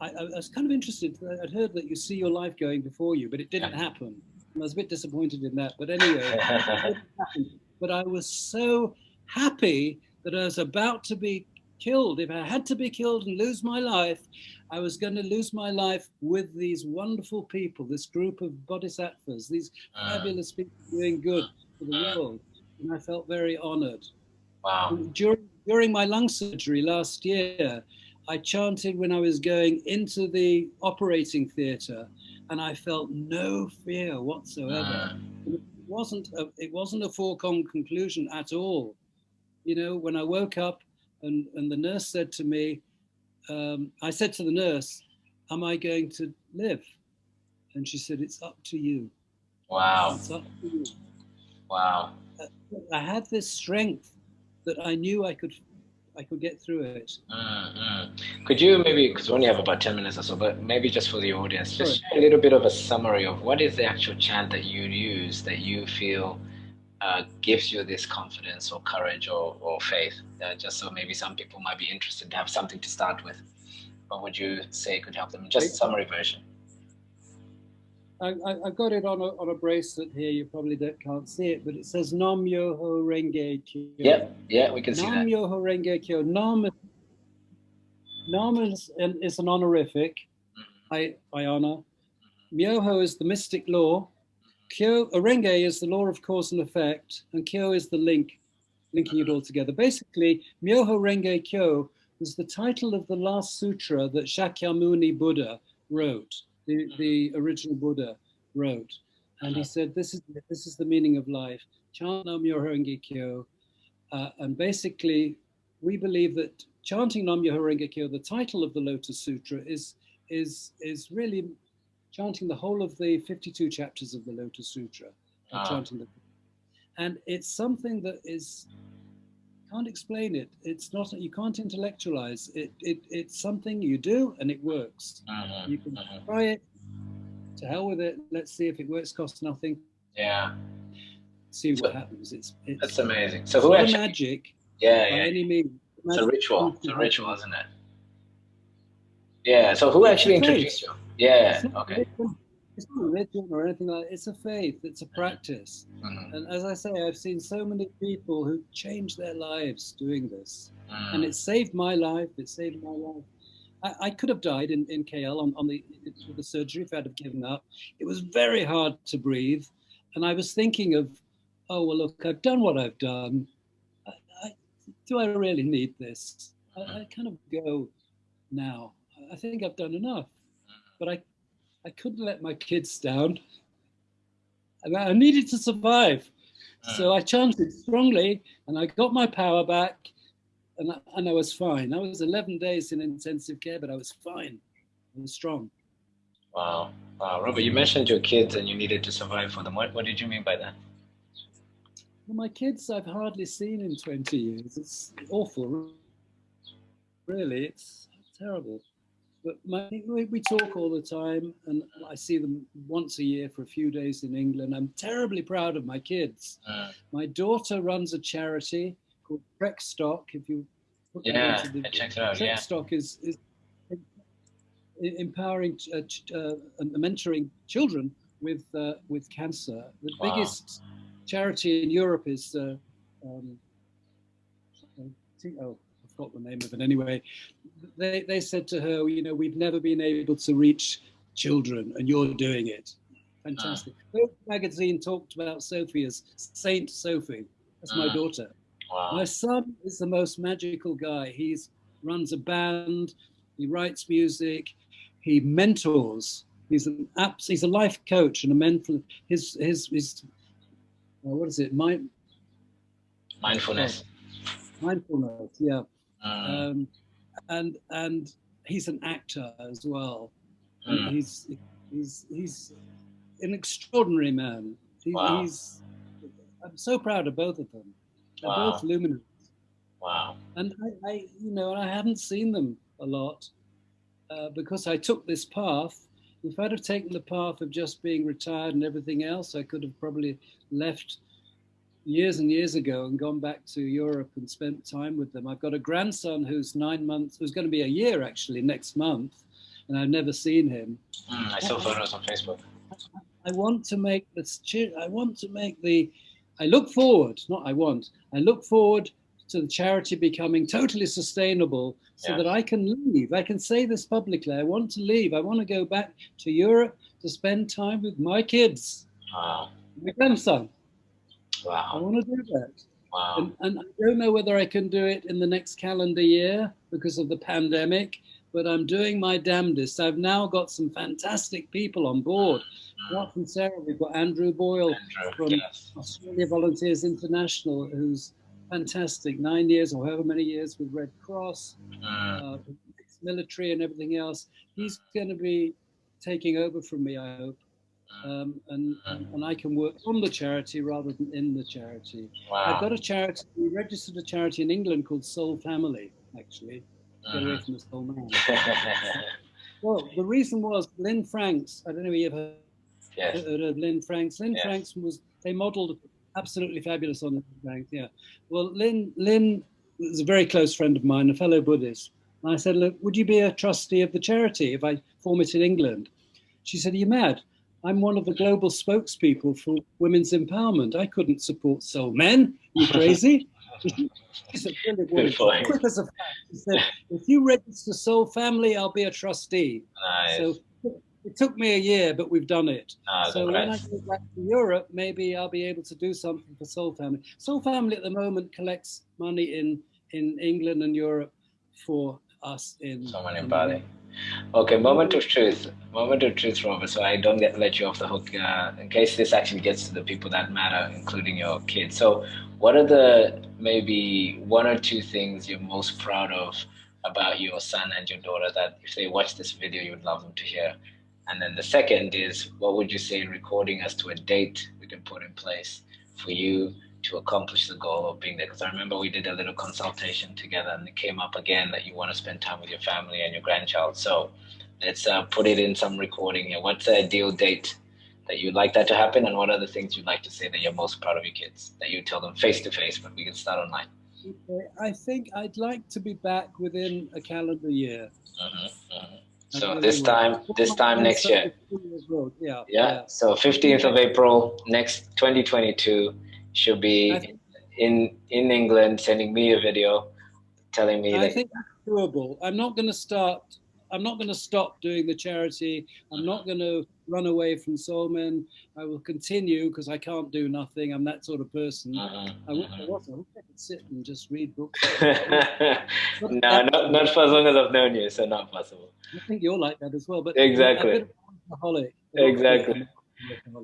I, I, was kind of interested. I'd heard that you see your life going before you, but it didn't happen. I was a bit disappointed in that, but anyway, but I was so happy that I was about to be killed. If I had to be killed and lose my life, I was going to lose my life with these wonderful people, this group of bodhisattvas, these uh, fabulous people doing good for the uh, world. And I felt very honored. Wow. During, during my lung surgery last year, I chanted when I was going into the operating theater and I felt no fear whatsoever. It wasn't a, it wasn't a foregone conclusion at all. You know, when I woke up and, and the nurse said to me, um, I said to the nurse, am I going to live? And she said, it's up to you. Wow. It's up to you. Wow. I had this strength that I knew I could I could get through it. Mm-hmm. Could you maybe, because we only have about 10 minutes or so, but maybe just for the audience, just a little bit of a summary of what is the actual chant that you use that you feel uh, gives you this confidence or courage or, or faith? Uh, just so maybe some people might be interested to have something to start with. What would you say could help them? Just a summary version. I, have got it on a, on a bracelet here. You probably don't, can't see it, but it says Nam Myoho Renge Kyo. Yeah, yeah, we can see Nam that. Nam Myoho Renge Kyo. Nam, Nam is, is an honorific. Mm-hmm. I, I honor. Myoho is the mystic law. Kyo, Renge is the law of cause and effect, and Kyo is the link, linking it all together. Basically, Myoho Renge Kyo was the title of the last sutra that Shakyamuni Buddha wrote the, the original Buddha wrote. And he uh-huh. said, this is, this is the meaning of life. Chant Nam Myoho Kyo. Uh, and basically, we believe that chanting Nam Myoho Kyo, the title of the Lotus Sutra, is, is, is really chanting the whole of the 52 chapters of the Lotus Sutra. Uh, chanting the, and it's something that is can't explain it. It's not. You can't intellectualize it. It it's something you do and it works. Uh-huh, you can uh-huh. try it. To hell with it. Let's see if it works. Costs nothing. Yeah. See what so, happens. It's, it's that's amazing. So who actually, magic? Yeah, yeah. any means. It's a ritual. It's a ritual, isn't it? Yeah. So who actually introduced you? Yeah. Okay it's not religion or anything like that. It's a faith. It's a practice. Mm-hmm. And as I say, I've seen so many people who changed their lives doing this, mm-hmm. and it saved my life. It saved my life. I, I could have died in, in KL on, on the the surgery if I'd have given up. It was very hard to breathe, and I was thinking of, oh well, look, I've done what I've done. I, I, do I really need this? I, I kind of go now. I think I've done enough, but I I couldn't let my kids down. And I needed to survive. So ah. I chanted strongly and I got my power back and I, and I was fine. I was 11 days in intensive care, but I was fine. I was strong. Wow. Wow. Robert, you mentioned your kids and you needed to survive for them. What, what did you mean by that? Well, my kids I've hardly seen in 20 years. It's awful. Really, it's terrible. But my, we talk all the time, and I see them once a year for a few days in England. I'm terribly proud of my kids. Uh, my daughter runs a charity called Trekstock. If you put yeah, that into the, check it out. Trek yeah. Is, is empowering, uh, uh, mentoring children with uh, with cancer. The wow. biggest charity in Europe is. Uh, um, oh, forgot the name of it anyway. They, they said to her, you know, we've never been able to reach children and you're doing it. Fantastic. Uh, magazine talked about Sophie as Saint Sophie. That's uh, my ah. daughter. Wow. My son is the most magical guy. He runs a band, he writes music, he mentors. He's an apps, he's a life coach and a mentor. His his his uh, what is it? Mind mindfulness. Mindfulness, yeah. Mm. Um, and and he's an actor as well. Mm. He's he's he's an extraordinary man. He, wow. He's I'm so proud of both of them. They're wow. both luminaries. Wow. And I, I, you know, I haven't seen them a lot uh, because I took this path. If I'd have taken the path of just being retired and everything else, I could have probably left years and years ago and gone back to Europe and spent time with them. I've got a grandson who's nine months, who's going to be a year actually next month, and I've never seen him. Mm, I saw photos on Facebook. I want to make this. I want to make the. I look forward, not I want. I look forward to the charity becoming totally sustainable, so yeah. that I can leave. I can say this publicly. I want to leave. I want to go back to Europe to spend time with my kids. Wow. My grandson. Wow. I want to do that. Wow. And, and, I don't know whether I can do it in the next calendar year because of the pandemic, but I'm doing my damnedest. I've now got some fantastic people on board. Apart from Sarah, we've got Andrew Boyle Andrew, from yes. Australia Volunteers International, who's fantastic, nine years or however many years with Red Cross, mm. uh, military and everything else. He's going to be taking over from me, I hope um, and, and I can work on the charity rather than in the charity. Wow. I've got a charity, we registered a charity in England called Soul Family, actually. Get away from the soul man. well, the reason was Lynn Franks, I don't know if you've heard, yes. heard of Lynn Franks. Lynn yes. Franks was, they modeled absolutely fabulous on Lynn Franks, yeah. Well, Lynn, Lynn was a very close friend of mine, a fellow Buddhist. And I said, look, would you be a trustee of the charity if I form it in England? She said, are you mad? I'm one of the global spokespeople for women's empowerment. I couldn't support Solemen. You crazy? She's a brilliant woman. Quick as a fact. She said, if you register Soul Family, I'll be a trustee. Nice. So it took me a year, but we've done it. Ah, so when I go back to Europe, maybe I'll be able to do something for Soul Family. Soul Family at the moment collects money in, in England and Europe for us in. Someone in Bali. Okay, moment of truth. Moment of truth, Robert. So I don't get let you off the hook uh, in case this actually gets to the people that matter, including your kids. So, what are the maybe one or two things you're most proud of about your son and your daughter that if they watch this video, you would love them to hear? And then the second is, what would you say in recording as to a date we can put in place for you to accomplish the goal of being there? Because I remember we did a little consultation together and it came up again that you want to spend time with your family and your grandchild. So let's uh, put it in some recording here. What's the ideal date that you'd like that to happen? And what are the things you'd like to say that you're most proud of your kids that you tell them face to face, but we can start online? I think I'd like to be back within a calendar year. Mm-hmm, mm-hmm. So this time, this time next year. Yeah, yeah. Yeah. So 15th of April next 2022 she'll be in in England sending me a video telling me I that think that's doable. I'm not going to start I'm not going to stop doing the charity. I'm not going to run away from Solemen. I will continue because I can't do nothing. I'm that sort of person. Uh-huh, I, wish. I was. I wish I could sit and just read books. no, not, not for as long as I've known you, so not possible. I think you're like that as well. But exactly. Exactly.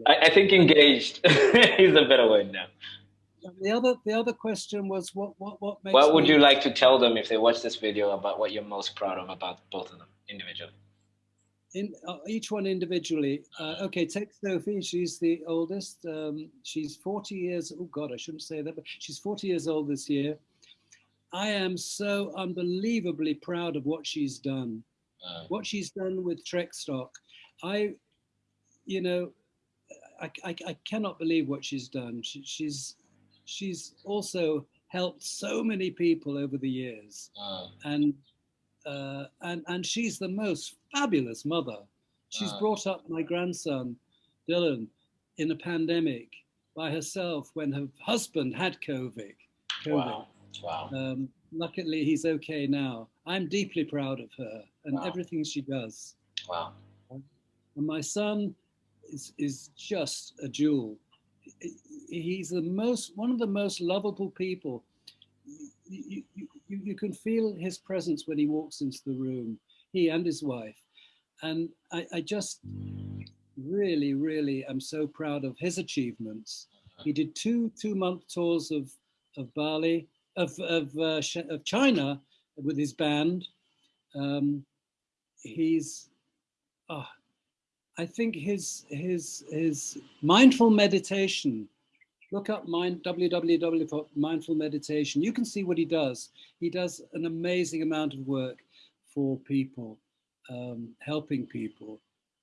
I, I, think engaged is a better word now. The other, the other question was what, what, what makes. What would you like to tell them if they watch this video about what you're most proud of about both of them individually? In uh, each one individually. Uh, okay, take Sophie. She's the oldest. Um, she's 40 years. Oh God, I shouldn't say that, but she's 40 years old this year. I am so unbelievably proud of what she's done. Uh, what she's done with Trekstock. I, you know, I, I, I cannot believe what she's done. She, she's she's also helped so many people over the years, and uh, and and she's the most fabulous mother. She's brought up my grandson, Dylan, in a pandemic by herself when her husband had COVID. COVID. Wow. Wow. Um, luckily, he's okay now. I'm deeply proud of her and wow. everything she does. Wow. And my son is, is just a jewel. He's the most, one of the most lovable people. You, you, you, can feel his presence when he walks into the room, he and his wife. And I, I just really, really am so proud of his achievements. He did two two-month tours of, of Bali, of, of, uh, of China with his band. Um, he's, oh, I think his his his mindful meditation. Look up mind www for mindful meditation. You can see what he does. He does an amazing amount of work for people, um, helping people,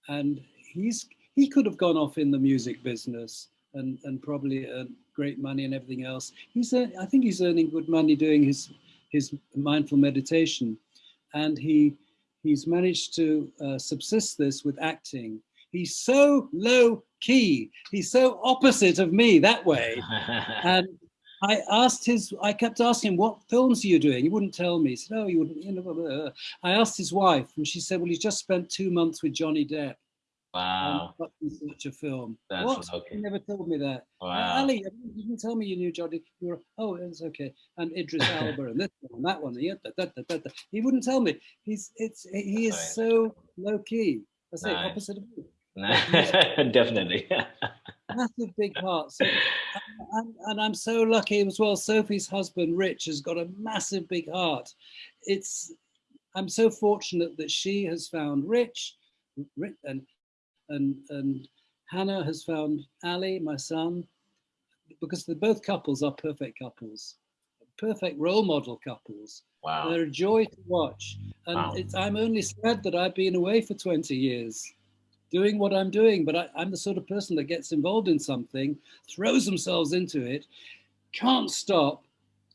and he's he could have gone off in the music business and and probably earned great money and everything else. He's I think he's earning good money doing his his mindful meditation, and he he's managed to uh, subsist this with acting He's so low key. He's so opposite of me that way. and I asked his, I kept asking him, what films are you doing? He wouldn't tell me. He said, oh, you wouldn't, you know, blah, blah, blah. I asked his wife and she said, well, he's just spent two months with Johnny Depp. Wow. Such a film. That's what? Okay. You never told me that. Uh, wow. Ali, you didn't tell me you knew Johnny. You were, oh, it's okay. And Idris Elba and this one, and that one. Yeah, da, da, da, da, He wouldn't tell me. He's, it's, he is so low key. I say nice. opposite of me. Definitely. Massive big heart. So, and, and, I'm so lucky as well. Sophie's husband, Rich, has got a massive big heart. It's I'm so fortunate that she has found Rich, and and and Hannah has found Ali, my son, because they're both couples are perfect couples, perfect role model couples. Wow. They're a joy to watch. And wow. I'm only sad that I've been away for 20 years doing what I'm doing, but I, am the sort of person that gets involved in something, throws themselves into it, can't stop,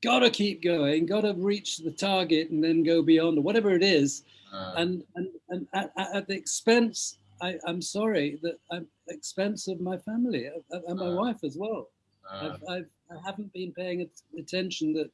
gotta keep going, gotta reach the target and then go beyond or whatever it is. Uh, and and, and at, at the expense, I, am sorry, that I'm expense of my family and my uh, wife as well. Uh, I've, I've, I haven't been paying attention that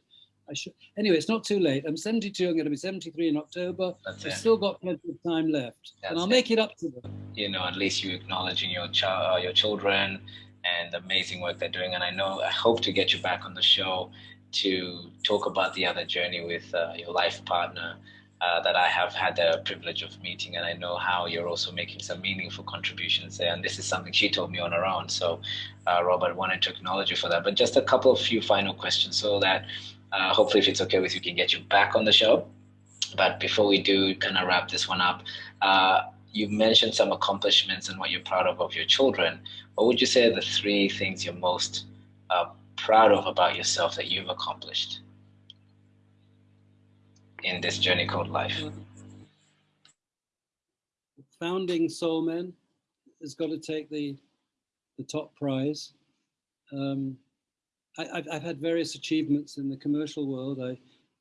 I should. Anyway, it's not too late. I'm 72. I'm going to be 73 in October. That's I've it. still got plenty of time left, That's and I'll it. make it up to them. You know, at least you're acknowledging your child, uh, your children, and the amazing work they're doing. And I know I hope to get you back on the show to talk about the other journey with uh, your life partner. Uh, that I have had the privilege of meeting, and I know how you're also making some meaningful contributions there. And this is something she told me on her own. So, uh, Robert, wanted to acknowledge you for that. But just a couple of few final questions so that uh, hopefully, if it's okay with you, can get you back on the show. But before we do kind of wrap this one up, uh, you mentioned some accomplishments and what you're proud of of your children. What would you say are the three things you're most uh, proud of about yourself that you've accomplished in this journey called life? Founding Solemen has got to take the the top prize. Um, I, have had various achievements in the commercial world. I,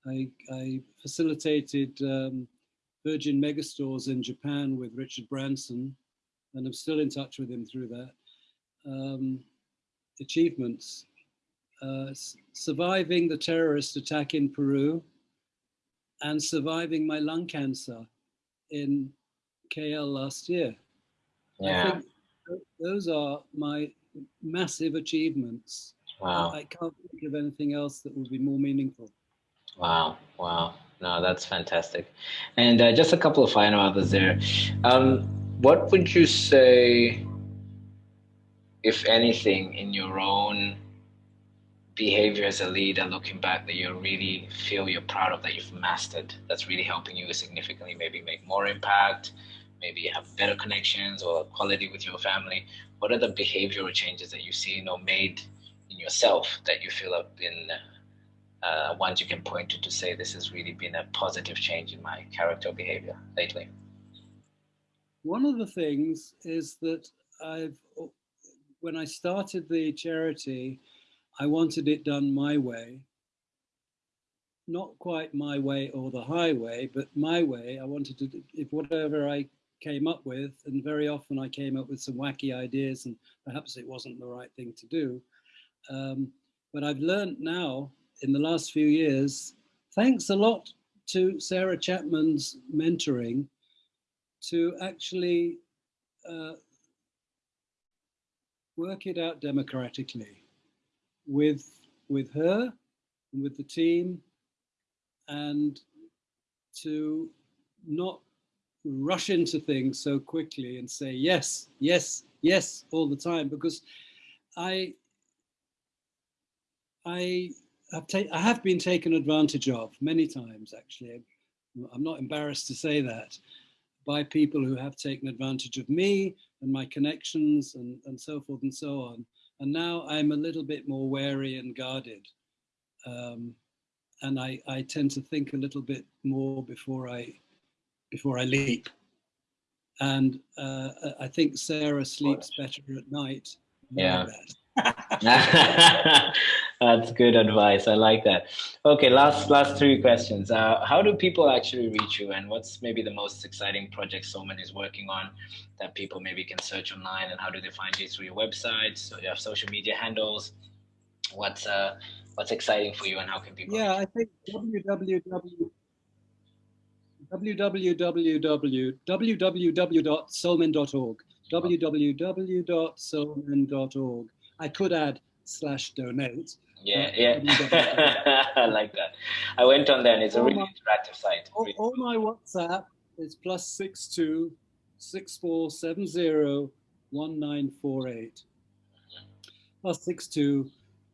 I, I facilitated um, Virgin Megastores in Japan with Richard Branson, and I'm still in touch with him through that. Um, achievements, uh, surviving the terrorist attack in Peru and surviving my lung cancer in KL last year. Yeah. those are my massive achievements. Wow. I can't think of anything else that would be more meaningful. Wow. Wow. No, that's fantastic. And uh, just a couple of final others there. Um, what would you say, if anything, in your own behavior as a leader, looking back, that you really feel you're proud of, that you've mastered, that's really helping you significantly maybe make more impact, maybe have better connections or quality with your family? What are the behavioral changes that you've seen or made in yourself that you feel have been uh, ones you can point to to say this has really been a positive change in my character behavior lately? One of the things is that I've, when I started the charity, I wanted it done my way. Not quite my way or the highway, but my way. I wanted to, if whatever I came up with, and very often I came up with some wacky ideas and perhaps it wasn't the right thing to do. Um, but I've learned now in the last few years, thanks a lot to Sarah Chapman's mentoring, to actually uh, work it out democratically with, with her and with the team and to not rush into things so quickly and say yes, yes, yes all the time because I I have I have been taken advantage of many times actually. I'm not embarrassed to say that by people who have taken advantage of me and my connections and, and so forth and so on. And now I'm a little bit more wary and guarded. Um, and I, I tend to think a little bit more before I before I leap. And uh, I think Sarah sleeps better at night. Yeah. That's good advice. I like that. Okay, last last three questions. Uh, how do people actually reach you, and what's maybe the most exciting project someone is working on that people maybe can search online, and how do they find you through your website? So you have social media handles. What's uh what's exciting for you, and how can people? Yeah, I think www www.solemen.org I could add slash donate. Yeah, yeah. I like that. I went on there and it's a really interactive site. All, all, my WhatsApp is plus six two six four seven zero one nine four eight. Plus six two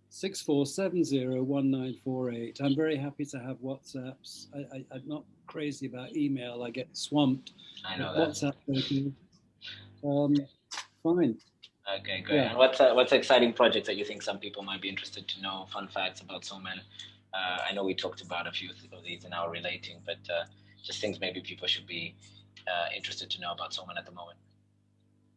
six four seven zero one nine four eight. I'm very happy to have WhatsApps. I, I, am not crazy about email. I get swamped. I know that. WhatsApp. Um, fine. Okay, great. Yeah. And what's uh, what's exciting projects that you think some people might be interested to know? Fun facts about Solemen. Uh, I know we talked about a few of these in our relating, but uh, just things maybe people should be uh, interested to know about Solemen at the moment.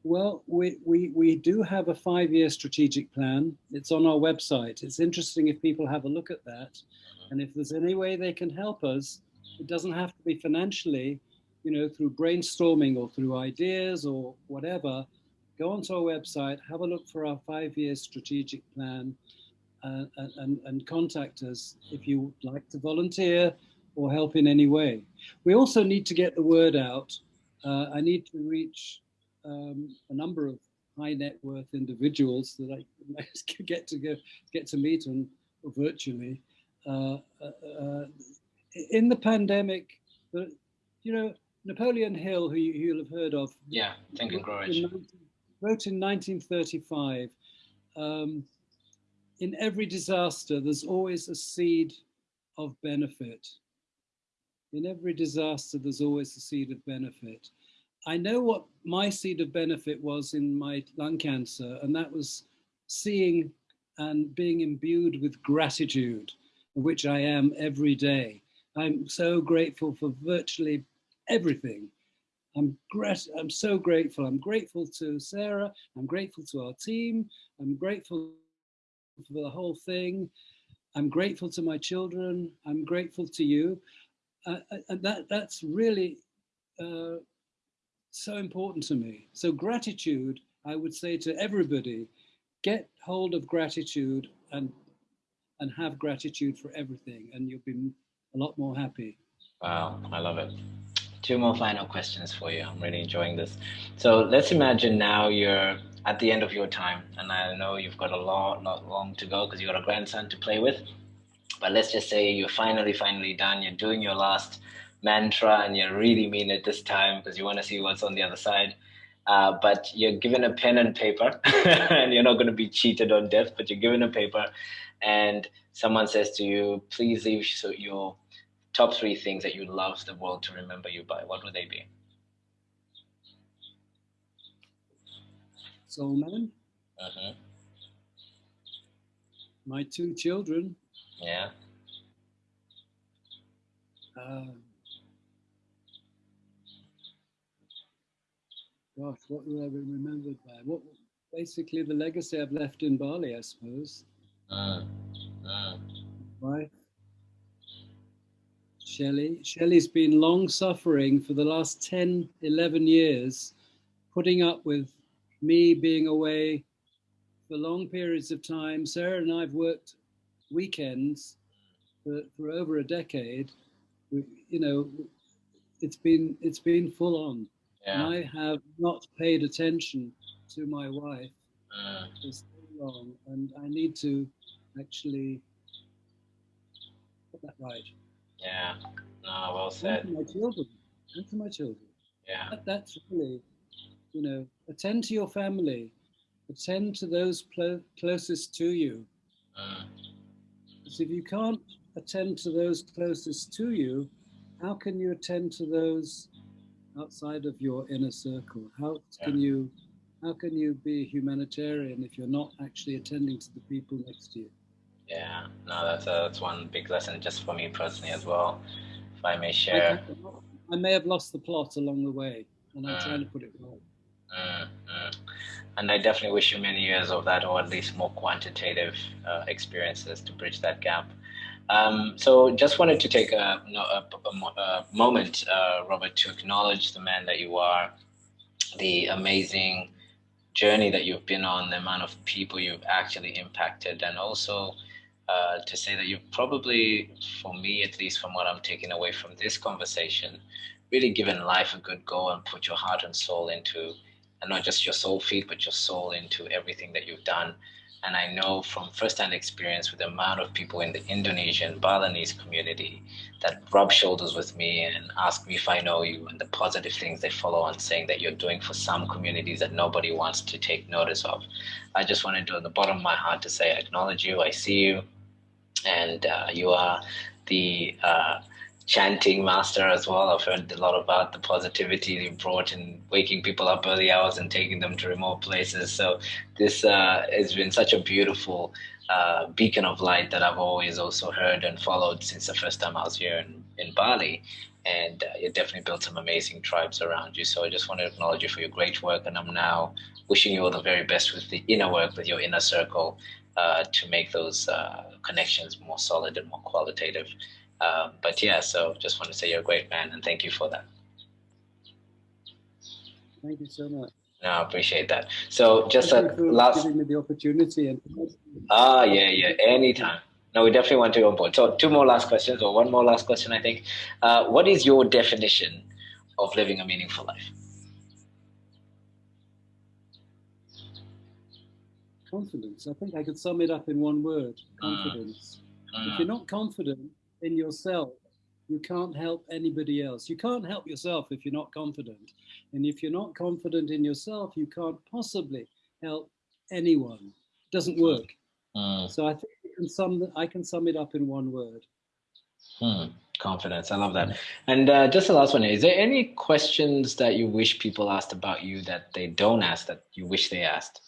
Well, we, we, we do have a five-year strategic plan. It's on our website. It's interesting if people have a look at that. Mm -hmm. And if there's any way they can help us, it doesn't have to be financially, you know, through brainstorming or through ideas or whatever go onto our website, have a look for our five-year strategic plan, uh, and, and contact us if you would like to volunteer or help in any way. We also need to get the word out. Uh, I need to reach um, a number of high net worth individuals that I get to go, get to meet and virtually. Uh, uh, uh, in the pandemic, you know, Napoleon Hill, who you, will have heard of. Yeah, Think and Grow Rich wrote in 1935, um, in every disaster, there's always a seed of benefit. In every disaster, there's always a seed of benefit. I know what my seed of benefit was in my lung cancer, and that was seeing and being imbued with gratitude, which I am every day. I'm so grateful for virtually everything. I'm, I'm so grateful. I'm grateful to Sarah. I'm grateful to our team. I'm grateful for the whole thing. I'm grateful to my children. I'm grateful to you. Uh, uh and that, that's really uh, so important to me. So gratitude, I would say to everybody, get hold of gratitude and and have gratitude for everything and you'll be a lot more happy. Wow, I love it. Two more final questions for you. I'm really enjoying this. So let's imagine now you're at the end of your time, and I know you've got a lot, lot long to go because you've got a grandson to play with. But let's just say you're finally, finally done. You're doing your last mantra, and you really mean it this time because you want to see what's on the other side. Uh, but you're given a pen and paper, and you're not going to be cheated on death. But you're given a paper, and someone says to you, "Please leave so your top three things that you'd love the world to remember you by." What would they be? Soul Man. Uh-huh. My two children. Yeah. Uh, gosh, what will I be remembered by? What basically the legacy I've left in Bali, I suppose. Uh, uh. Right. Shelley. Shelley's been long suffering for the last 10, 11 years, putting up with me being away for long periods of time. Sarah and I've worked weekends for, for over a decade. We, you know, it's been it's been full on. Yeah. I have not paid attention to my wife uh. for so long, and I need to actually put that right. Yeah. No, well said. And to my children. And to my children. Yeah. That, that's really you know, attend to your family, attend to those closest to you. Uh. Because if you can't attend to those closest to you, how can you attend to those outside of your inner circle? How can you how can you be a humanitarian if you're not actually attending to the people next to you? Yeah, no, that's a, that's one big lesson just for me personally as well. If I may share, I, I may have lost the plot along the way, and I'm uh. trying to put it right. Mm, mm. And I definitely wish you many years of that, or at least more quantitative uh, experiences to bridge that gap. Um, so just wanted to take a, a, a, a moment, uh, Robert, to acknowledge the man that you are, the amazing journey that you've been on, the amount of people you've actually impacted, and also uh, to say that you've probably, for me at least, from what I'm taking away from this conversation, really given life a good go and put your heart and soul into and not just your soul feed, but your soul into everything that you've done. And I know from firsthand experience with the amount of people in the Indonesian Balinese community that rub shoulders with me and ask me if I know you and the positive things they follow on saying that you're doing for some communities that nobody wants to take notice of. I just wanted to, at the bottom of my heart, to say I acknowledge you, I see you, and uh, you are the uh, chanting master as well. I've heard a lot about the positivity you brought in waking people up early hours and taking them to remote places. So this uh, has been such a beautiful uh, beacon of light that I've always also heard and followed since the first time I was here in, in Bali. And uh, you definitely built some amazing tribes around you. So I just want to acknowledge you for your great work. And I'm now wishing you all the very best with the inner work, with your inner circle, uh, to make those uh, connections more solid and more qualitative. Um, but yeah, so just want to say you're a great man and thank you for that. Thank you so much. No, I appreciate that. So just thank a last giving me the opportunity and ah yeah yeah anytime. No, we definitely want to go on board. So two more last questions or one more last question, I think. Uh, what is your definition of living a meaningful life? Confidence. I think I could sum it up in one word: confidence. Mm. If you're not confident, in yourself, you can't help anybody else. You can't help yourself if you're not confident. And if you're not confident in yourself, you can't possibly help anyone. It doesn't work. Mm. So I think can sum I can sum it up in one word. Hmm. Confidence. I love that. And uh, just the last one: Is there any questions that you wish people asked about you that they don't ask that you wish they asked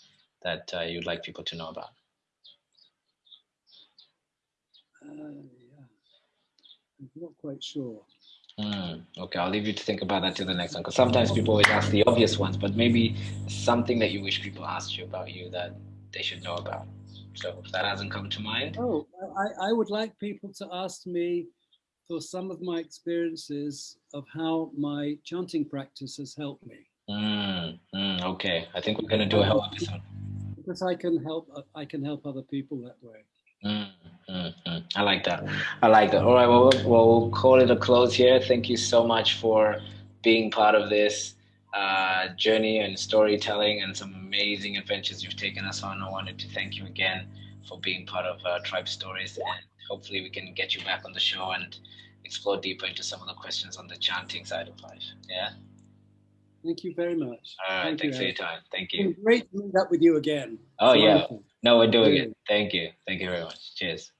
that uh, you'd like people to know about? yeah. I'm not quite sure. Mm, okay, I'll leave you to think about that till the next one. Because sometimes people always ask the obvious ones, but maybe something that you wish people asked you about you that they should know about. So if that hasn't come to mind. Oh, I, I would like people to ask me for some of my experiences of how my chanting practice has helped me. Mm, mm, okay, I think we're going to do a whole episode. Because I can help, I can help other people that way. Mm, mm, mm. I like that. I like that. All right, well, well, we'll call it a close here. Thank you so much for being part of this uh, journey and storytelling and some amazing adventures you've taken us on. I wanted to thank you again for being part of uh, Tribe Stories, and hopefully we can get you back on the show and explore deeper into some of the questions on the chanting side of life. Yeah. Thank you very much. All right, Thank thanks you, for your time. Thank you. great to meet up with you again. Oh yeah. Wonderful. No, we're doing it. Thank you. Thank you very much. Cheers.